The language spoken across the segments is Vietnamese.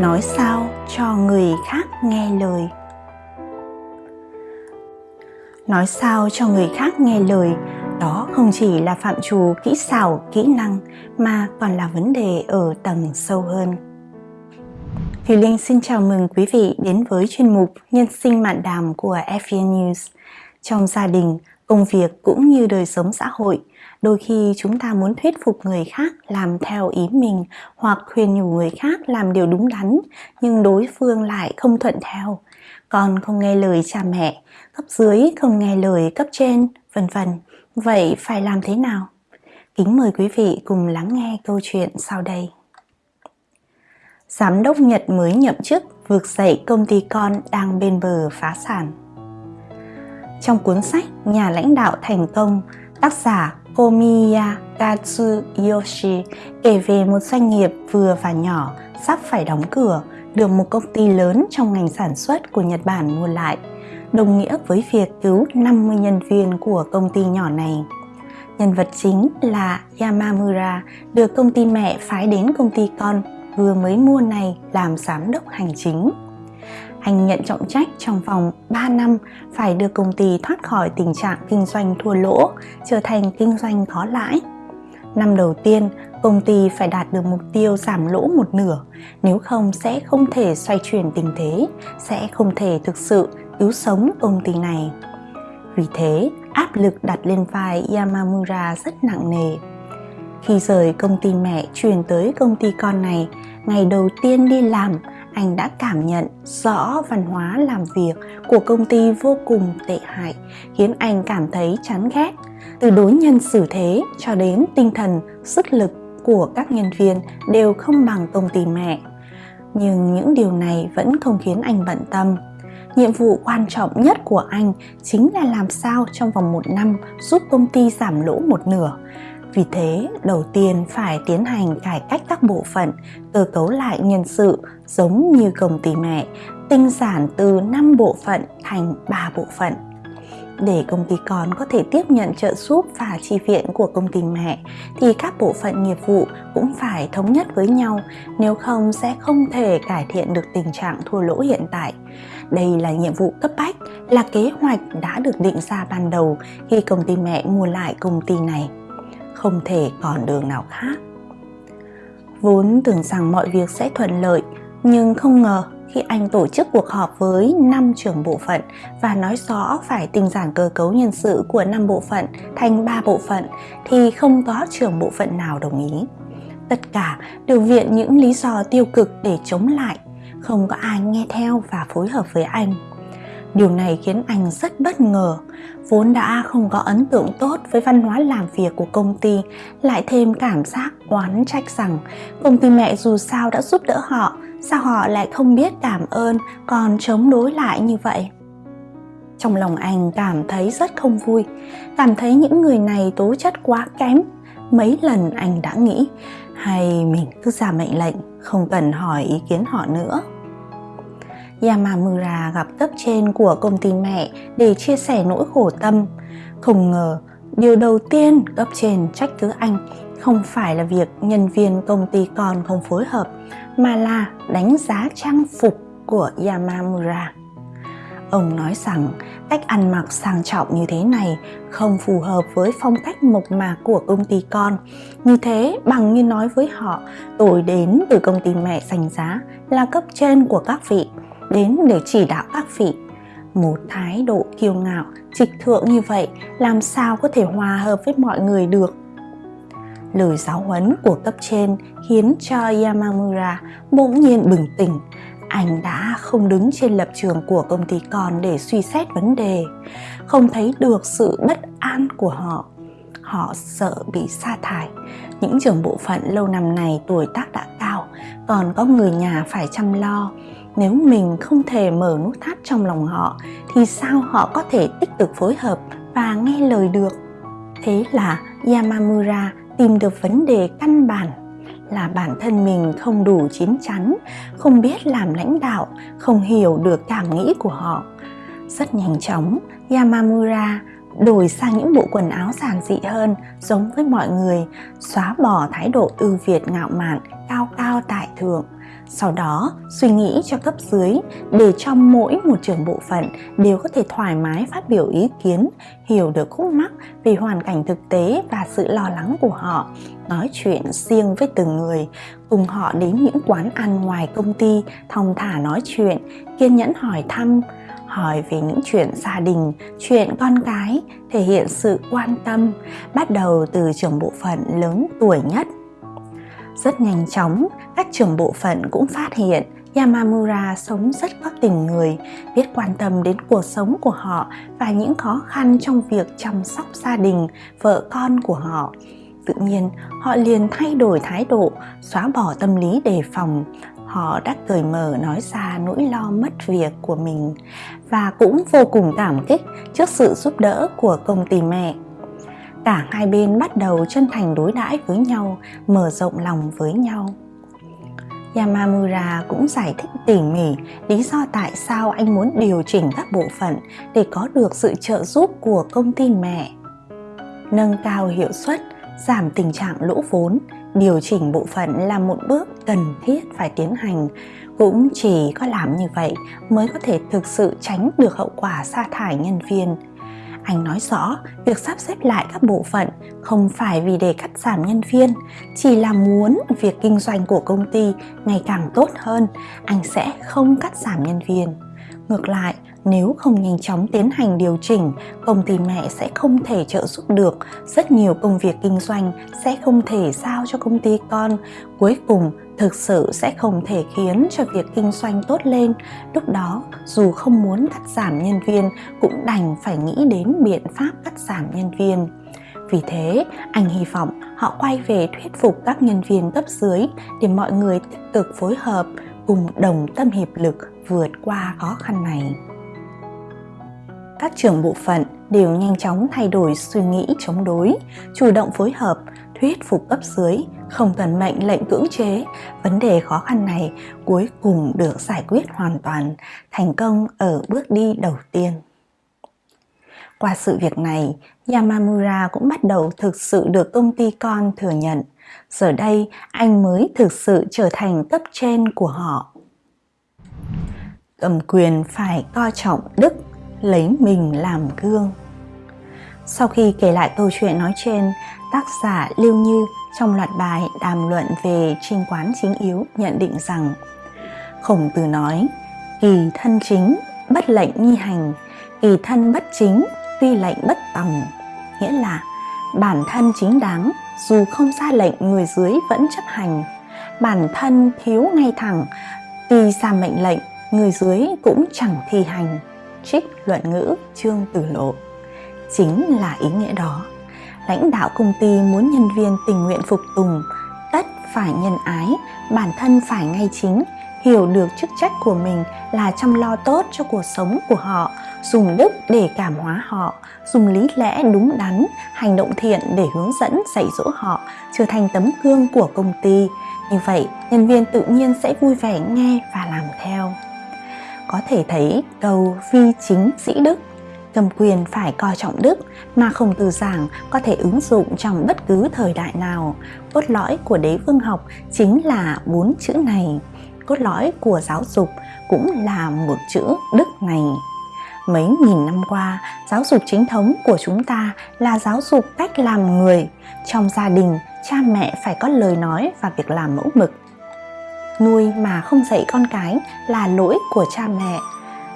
nói sao cho người khác nghe lời nói sao cho người khác nghe lời đó không chỉ là phạm trù kỹ xảo kỹ năng mà còn là vấn đề ở tầng sâu hơn Thùy Linh xin chào mừng quý vị đến với chuyên mục Nhân sinh mạn đàm của FVN News. Trong gia đình, công việc cũng như đời sống xã hội, đôi khi chúng ta muốn thuyết phục người khác làm theo ý mình hoặc khuyên nhủ người khác làm điều đúng đắn nhưng đối phương lại không thuận theo. Con không nghe lời cha mẹ cấp dưới không nghe lời cấp trên vân vân. Vậy phải làm thế nào? Kính mời quý vị cùng lắng nghe câu chuyện sau đây. Giám đốc nhật mới nhậm chức vượt dậy công ty con đang bên bờ phá sản. Trong cuốn sách Nhà lãnh đạo thành công, tác giả Komiya Katsuyoshi kể về một doanh nghiệp vừa và nhỏ sắp phải đóng cửa được một công ty lớn trong ngành sản xuất của Nhật Bản mua lại, đồng nghĩa với việc cứu 50 nhân viên của công ty nhỏ này. Nhân vật chính là Yamamura được công ty mẹ phái đến công ty con vừa mới mua này làm giám đốc hành chính. Anh nhận trọng trách trong vòng 3 năm phải đưa công ty thoát khỏi tình trạng kinh doanh thua lỗ, trở thành kinh doanh có lãi. Năm đầu tiên, công ty phải đạt được mục tiêu giảm lỗ một nửa, nếu không sẽ không thể xoay chuyển tình thế, sẽ không thể thực sự cứu sống công ty này. Vì thế, áp lực đặt lên vai Yamamura rất nặng nề. Khi rời công ty mẹ chuyển tới công ty con này, ngày đầu tiên đi làm, anh đã cảm nhận rõ văn hóa làm việc của công ty vô cùng tệ hại, khiến anh cảm thấy chán ghét. Từ đối nhân xử thế cho đến tinh thần, sức lực của các nhân viên đều không bằng công ty mẹ. Nhưng những điều này vẫn không khiến anh bận tâm. Nhiệm vụ quan trọng nhất của anh chính là làm sao trong vòng một năm giúp công ty giảm lỗ một nửa vì thế, đầu tiên phải tiến hành cải cách các bộ phận, cơ cấu lại nhân sự giống như công ty mẹ, tinh giản từ 5 bộ phận thành 3 bộ phận. Để công ty con có thể tiếp nhận trợ giúp và chi viện của công ty mẹ thì các bộ phận nghiệp vụ cũng phải thống nhất với nhau, nếu không sẽ không thể cải thiện được tình trạng thua lỗ hiện tại. Đây là nhiệm vụ cấp bách, là kế hoạch đã được định ra ban đầu khi công ty mẹ mua lại công ty này không thể còn đường nào khác vốn tưởng rằng mọi việc sẽ thuận lợi nhưng không ngờ khi anh tổ chức cuộc họp với 5 trưởng bộ phận và nói rõ phải tinh giản cơ cấu nhân sự của 5 bộ phận thành 3 bộ phận thì không có trưởng bộ phận nào đồng ý. Tất cả đều viện những lý do tiêu cực để chống lại, không có ai nghe theo và phối hợp với anh. Điều này khiến anh rất bất ngờ, vốn đã không có ấn tượng tốt với văn hóa làm việc của công ty, lại thêm cảm giác oán trách rằng công ty mẹ dù sao đã giúp đỡ họ, sao họ lại không biết cảm ơn còn chống đối lại như vậy. Trong lòng anh cảm thấy rất không vui, cảm thấy những người này tố chất quá kém. Mấy lần anh đã nghĩ, hay mình cứ ra mệnh lệnh, không cần hỏi ý kiến họ nữa. Yamamura gặp cấp trên của công ty mẹ để chia sẻ nỗi khổ tâm. Không ngờ, điều đầu tiên cấp trên trách cứ anh không phải là việc nhân viên công ty con không phối hợp, mà là đánh giá trang phục của Yamamura. Ông nói rằng cách ăn mặc sang trọng như thế này không phù hợp với phong cách mộc mạc của công ty con. Như thế bằng như nói với họ tôi đến từ công ty mẹ sành giá là cấp trên của các vị đến để chỉ đạo các vị. Một thái độ kiêu ngạo, trịch thượng như vậy làm sao có thể hòa hợp với mọi người được. Lời giáo huấn của cấp trên khiến cho Yamamura bỗng nhiên bừng tỉnh. Anh đã không đứng trên lập trường của công ty con để suy xét vấn đề, không thấy được sự bất an của họ. Họ sợ bị sa thải. Những trưởng bộ phận lâu năm này tuổi tác đã cao, còn có người nhà phải chăm lo. Nếu mình không thể mở nút thắt trong lòng họ, thì sao họ có thể tích cực phối hợp và nghe lời được? Thế là yamamura tìm được vấn đề căn bản, là bản thân mình không đủ chín chắn, không biết làm lãnh đạo, không hiểu được cảm nghĩ của họ. Rất nhanh chóng, yamamura đổi sang những bộ quần áo giản dị hơn giống với mọi người xóa bỏ thái độ ưu việt ngạo mạn cao cao tại thượng. Sau đó suy nghĩ cho cấp dưới để cho mỗi một trưởng bộ phận đều có thể thoải mái phát biểu ý kiến, hiểu được khúc mắc về hoàn cảnh thực tế và sự lo lắng của họ, nói chuyện riêng với từng người, cùng họ đến những quán ăn ngoài công ty, thong thả nói chuyện, kiên nhẫn hỏi thăm, hỏi về những chuyện gia đình, chuyện con cái, thể hiện sự quan tâm, bắt đầu từ trưởng bộ phận lớn tuổi nhất. Rất nhanh chóng, các trưởng bộ phận cũng phát hiện Yamamura sống rất có tình người, biết quan tâm đến cuộc sống của họ và những khó khăn trong việc chăm sóc gia đình, vợ con của họ. Tự nhiên, họ liền thay đổi thái độ, xóa bỏ tâm lý đề phòng, họ đã cởi mở nói ra nỗi lo mất việc của mình và cũng vô cùng cảm kích trước sự giúp đỡ của công ty mẹ. Cả hai bên bắt đầu chân thành đối đãi với nhau, mở rộng lòng với nhau. Yamamura cũng giải thích tỉ mỉ lý do tại sao anh muốn điều chỉnh các bộ phận để có được sự trợ giúp của công ty mẹ. Nâng cao hiệu suất, giảm tình trạng lỗ vốn, điều chỉnh bộ phận là một bước cần thiết phải tiến hành. Cũng chỉ có làm như vậy mới có thể thực sự tránh được hậu quả sa thải nhân viên. Anh nói rõ, việc sắp xếp lại các bộ phận không phải vì để cắt giảm nhân viên, chỉ là muốn việc kinh doanh của công ty ngày càng tốt hơn, anh sẽ không cắt giảm nhân viên. Ngược lại nếu không nhanh chóng tiến hành điều chỉnh công ty mẹ sẽ không thể trợ giúp được. Rất nhiều công việc kinh doanh sẽ không thể giao cho công ty con. Cuối cùng thực sự sẽ không thể khiến cho việc kinh doanh tốt lên. Lúc đó dù không muốn cắt giảm nhân viên cũng đành phải nghĩ đến biện pháp cắt giảm nhân viên. Vì thế, anh hy vọng họ quay về thuyết phục các nhân viên cấp dưới để mọi người tích cực phối hợp cùng đồng tâm hiệp lực vượt qua khó khăn này các trưởng bộ phận đều nhanh chóng thay đổi suy nghĩ chống đối, chủ động phối hợp, thuyết phục cấp dưới, không cần mệnh lệnh cưỡng chế. Vấn đề khó khăn này cuối cùng được giải quyết hoàn toàn, thành công ở bước đi đầu tiên. Qua sự việc này, Yamamura cũng bắt đầu thực sự được công ty con thừa nhận. Giờ đây, anh mới thực sự trở thành cấp trên của họ. Cầm quyền phải coi trọng đức lấy mình làm gương. Sau khi kể lại câu chuyện nói trên, tác giả Lưu Như trong loạt bài đàm luận về trinh quán chính yếu nhận định rằng Khổng tử nói, kỳ thân chính, bất lệnh nhi hành, kỳ thân bất chính, tuy lệnh bất tòng. Nghĩa là bản thân chính đáng, dù không ra lệnh người dưới vẫn chấp hành. Bản thân thiếu ngay thẳng, tuy ra mệnh lệnh, người dưới cũng chẳng thi hành trích luận ngữ Trương Tử Lộ. Chính là ý nghĩa đó. Lãnh đạo công ty muốn nhân viên tình nguyện phục tùng, tất phải nhân ái, bản thân phải ngay chính, hiểu được chức trách của mình là chăm lo tốt cho cuộc sống của họ, dùng đức để cảm hóa họ, dùng lý lẽ đúng đắn, hành động thiện để hướng dẫn dạy dỗ họ, trở thành tấm gương của công ty. Như vậy, nhân viên tự nhiên sẽ vui vẻ nghe và làm theo có thể thấy câu vi chính sĩ đức. Cầm quyền phải coi trọng đức mà không từ giảng có thể ứng dụng trong bất cứ thời đại nào. Cốt lõi của đế vương học chính là bốn chữ này. Cốt lõi của giáo dục cũng là một chữ đức này. Mấy nghìn năm qua, giáo dục chính thống của chúng ta là giáo dục cách làm người. Trong gia đình, cha mẹ phải có lời nói và việc làm mẫu mực nuôi mà không dạy con cái là lỗi của cha mẹ.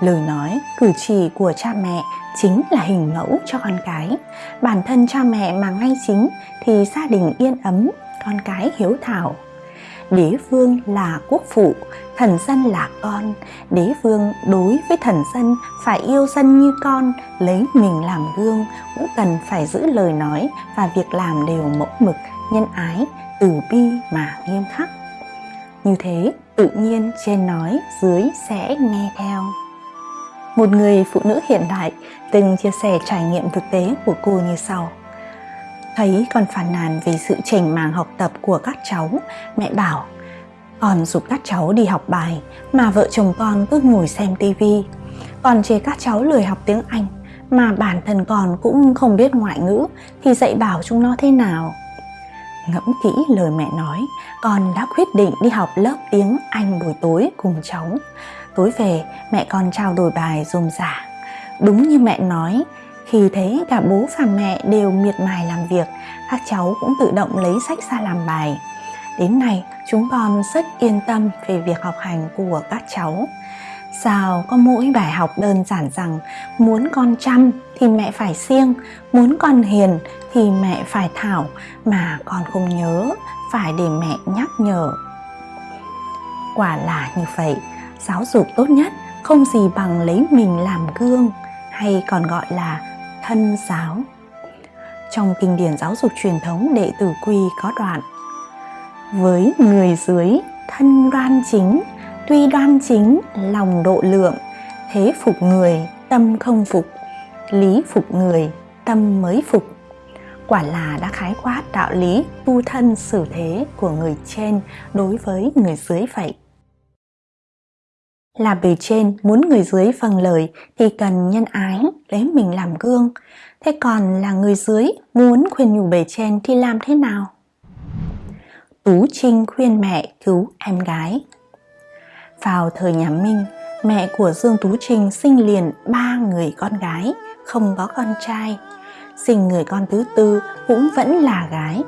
Lời nói, cử chỉ của cha mẹ chính là hình mẫu cho con cái. Bản thân cha mẹ mà ngay chính thì gia đình yên ấm, con cái hiếu thảo. Đế vương là quốc phụ, thần dân là con. Đế vương đối với thần dân phải yêu dân như con, lấy mình làm gương cũng cần phải giữ lời nói và việc làm đều mẫu mực, nhân ái, từ bi mà nghiêm khắc như thế, tự nhiên trên nói, dưới sẽ nghe theo. Một người phụ nữ hiện đại từng chia sẻ trải nghiệm thực tế của cô như sau. Thấy con phàn nàn về sự chỉnh màng học tập của các cháu, mẹ bảo con giúp các cháu đi học bài mà vợ chồng con cứ ngồi xem tivi. Còn chê các cháu lười học tiếng Anh mà bản thân con cũng không biết ngoại ngữ thì dạy bảo chúng nó thế nào Ngẫm kỹ lời mẹ nói, con đã quyết định đi học lớp tiếng Anh buổi tối cùng cháu. Tối về, mẹ con trao đổi bài rôm rả. Đúng như mẹ nói, khi thấy cả bố và mẹ đều miệt mài làm việc, các cháu cũng tự động lấy sách ra làm bài. Đến nay, chúng con rất yên tâm về việc học hành của các cháu. Sao có mỗi bài học đơn giản rằng muốn con chăm thì mẹ phải siêng, muốn con hiền thì mẹ phải thảo mà con không nhớ, phải để mẹ nhắc nhở. Quả là như vậy, giáo dục tốt nhất không gì bằng lấy mình làm gương hay còn gọi là thân giáo. Trong kinh điển giáo dục truyền thống đệ tử quy có đoạn Với người dưới thân đoan chính, tuy đoan chính lòng độ lượng, thế phục người tâm không phục, lý phục người tâm mới phục. Quả là đã khái quát đạo lý tu thân xử thế của người trên đối với người dưới vậy. Là bề trên muốn người dưới vâng lời thì cần nhân ái, lấy mình làm gương. Thế còn là người dưới muốn khuyên nhủ bề trên thì làm thế nào? Tú Trinh khuyên mẹ cứu em gái. Vào thời nhà Minh, mẹ của Dương Tú Trinh sinh liền ba người con gái, không có con trai. Sinh người con thứ tư cũng vẫn là gái.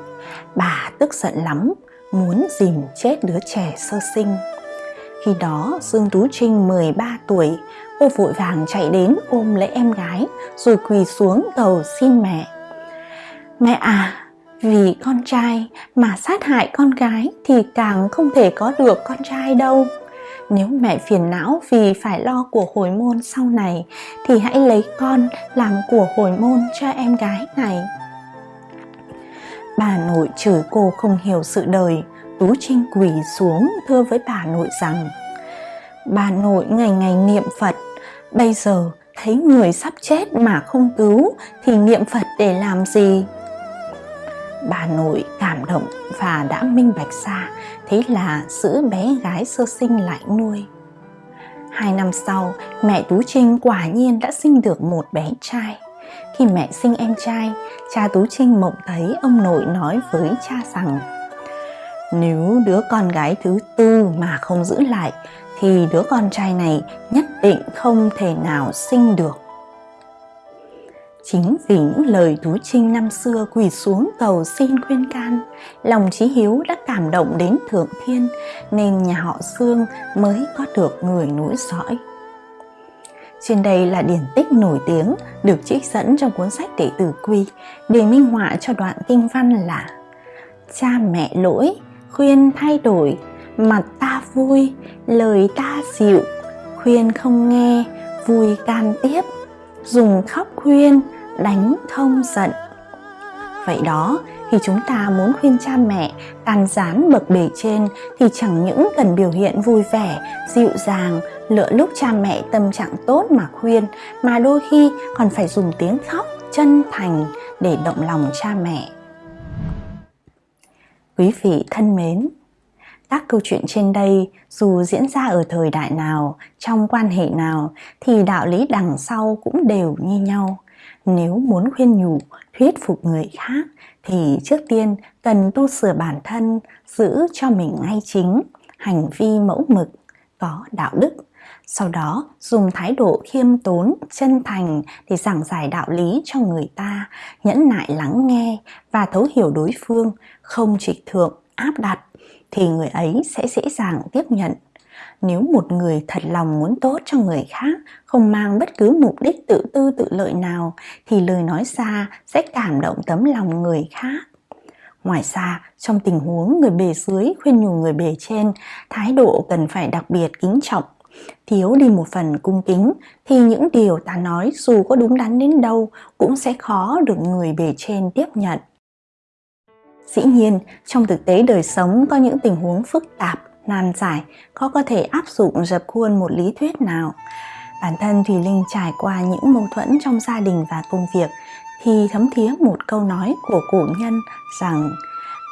Bà tức giận lắm, muốn dìm chết đứa trẻ sơ sinh. Khi đó Dương Tú Trinh 13 tuổi, cô vội vàng chạy đến ôm lấy em gái rồi quỳ xuống cầu xin mẹ. Mẹ à, vì con trai mà sát hại con gái thì càng không thể có được con trai đâu. Nếu mẹ phiền não vì phải lo của hồi môn sau này thì hãy lấy con làm của hồi môn cho em gái này. Bà nội chửi cô không hiểu sự đời, Tú Trinh quỳ xuống thưa với bà nội rằng Bà nội ngày ngày niệm Phật, bây giờ thấy người sắp chết mà không cứu thì niệm Phật để làm gì? Bà nội cảm động và đã minh bạch ra, thế là giữ bé gái sơ sinh lại nuôi. Hai năm sau, mẹ Tú Trinh quả nhiên đã sinh được một bé trai. Khi mẹ sinh em trai, cha Tú Trinh mộng thấy ông nội nói với cha rằng nếu đứa con gái thứ tư mà không giữ lại thì đứa con trai này nhất định không thể nào sinh được. Chính vì những lời Tú Trinh năm xưa quỳ xuống cầu xin khuyên can, lòng trí hiếu đã cảm động đến Thượng Thiên nên nhà họ Dương mới có được người nối dõi. Trên đây là điển tích nổi tiếng được trích dẫn trong cuốn sách Đệ tử Quy để minh họa cho đoạn kinh văn là Cha mẹ lỗi, khuyên thay đổi, mặt ta vui, lời ta dịu, khuyên không nghe, vui can tiếp, dùng khóc khuyên, đánh không giận. Vậy đó, khi chúng ta muốn khuyên cha mẹ can gián bậc bề trên thì chẳng những cần biểu hiện vui vẻ, dịu dàng, lựa lúc cha mẹ tâm trạng tốt mà khuyên mà đôi khi còn phải dùng tiếng khóc chân thành để động lòng cha mẹ. Quý vị thân mến, các câu chuyện trên đây dù diễn ra ở thời đại nào, trong quan hệ nào thì đạo lý đằng sau cũng đều như nhau. Nếu muốn khuyên nhủ, thuyết phục người khác thì trước tiên cần tu sửa bản thân, giữ cho mình ngay chính, hành vi mẫu mực, có đạo đức. Sau đó dùng thái độ khiêm tốn, chân thành để giảng giải đạo lý cho người ta, nhẫn nại lắng nghe và thấu hiểu đối phương, không trịch thượng, áp đặt thì người ấy sẽ dễ dàng tiếp nhận. Nếu một người thật lòng muốn tốt cho người khác, không mang bất cứ mục đích tự tư tự lợi nào, thì lời nói ra sẽ cảm động tấm lòng người khác. Ngoài ra, trong tình huống người bề dưới khuyên nhủ người bề trên, thái độ cần phải đặc biệt kính trọng. Thiếu đi một phần cung kính thì những điều ta nói dù có đúng đắn đến đâu cũng sẽ khó được người bề trên tiếp nhận. Dĩ nhiên, trong thực tế đời sống có những tình huống phức tạp, nan giải, có có thể áp dụng dập khuôn một lý thuyết nào. Bản thân Thùy Linh trải qua những mâu thuẫn trong gia đình và công việc thì thấm thía một câu nói của cổ nhân rằng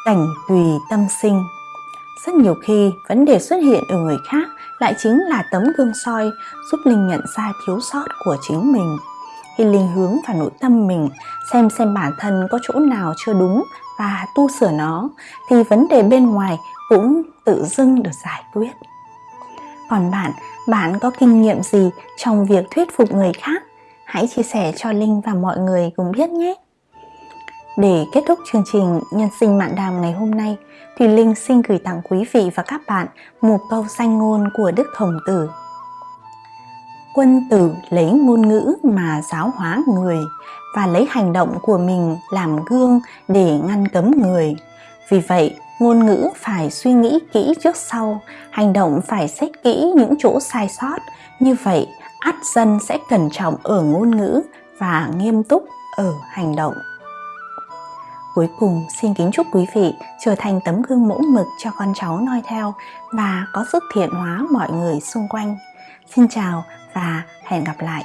cảnh tùy tâm sinh. Rất nhiều khi vấn đề xuất hiện ở người khác lại chính là tấm gương soi giúp Linh nhận ra thiếu sót của chính mình. Khi Linh hướng vào nội tâm mình xem xem bản thân có chỗ nào chưa đúng và tu sửa nó thì vấn đề bên ngoài cũng tự dưng được giải quyết. Còn bạn, bạn có kinh nghiệm gì trong việc thuyết phục người khác? Hãy chia sẻ cho Linh và mọi người cùng biết nhé! Để kết thúc chương trình Nhân sinh mạn đàm ngày hôm nay, thì Linh xin gửi tặng quý vị và các bạn một câu danh ngôn của Đức Hồng Tử. Quân tử lấy ngôn ngữ mà giáo hóa người và lấy hành động của mình làm gương để ngăn cấm người. Vì vậy, ngôn ngữ phải suy nghĩ kỹ trước sau, hành động phải xét kỹ những chỗ sai sót. Như vậy, ắt dân sẽ cẩn trọng ở ngôn ngữ và nghiêm túc ở hành động. Cuối cùng xin kính chúc quý vị trở thành tấm gương mẫu mực cho con cháu noi theo và có sức thiện hóa mọi người xung quanh. Xin chào và hẹn gặp lại.